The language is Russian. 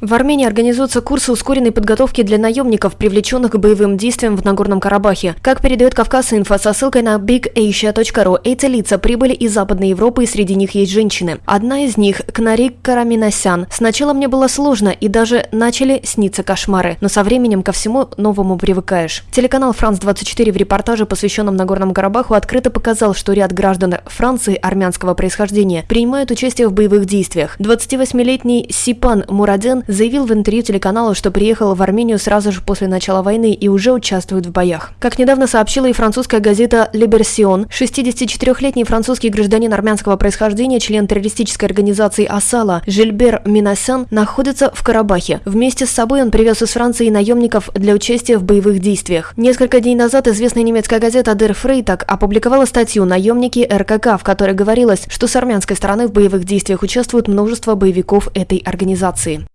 В Армении организуются курсы ускоренной подготовки для наемников, привлеченных к боевым действиям в Нагорном Карабахе. Как передает Кавказ Инфо со ссылкой на bigasia.ru, эти лица прибыли из Западной Европы и среди них есть женщины. Одна из них – Кнарик Караминасян. Сначала мне было сложно и даже начали сниться кошмары, но со временем ко всему новому привыкаешь. Телеканал «Франс-24» в репортаже, посвященном Нагорному Карабаху, открыто показал, что ряд граждан Франции армянского происхождения принимают участие в боевых действиях. 28-летний Сипан Мураден заявил в интервью телеканалу, что приехал в Армению сразу же после начала войны и уже участвует в боях. Как недавно сообщила и французская газета «Либерсион», 64-летний французский гражданин армянского происхождения, член террористической организации «Асала» Жильбер Минасян находится в Карабахе. Вместе с собой он привез из Франции наемников для участия в боевых действиях. Несколько дней назад известная немецкая газета «Дер Фрейтаг» опубликовала статью «Наемники РКК», в которой говорилось, что с армянской стороны в боевых действиях участвуют множество боевиков этой организации.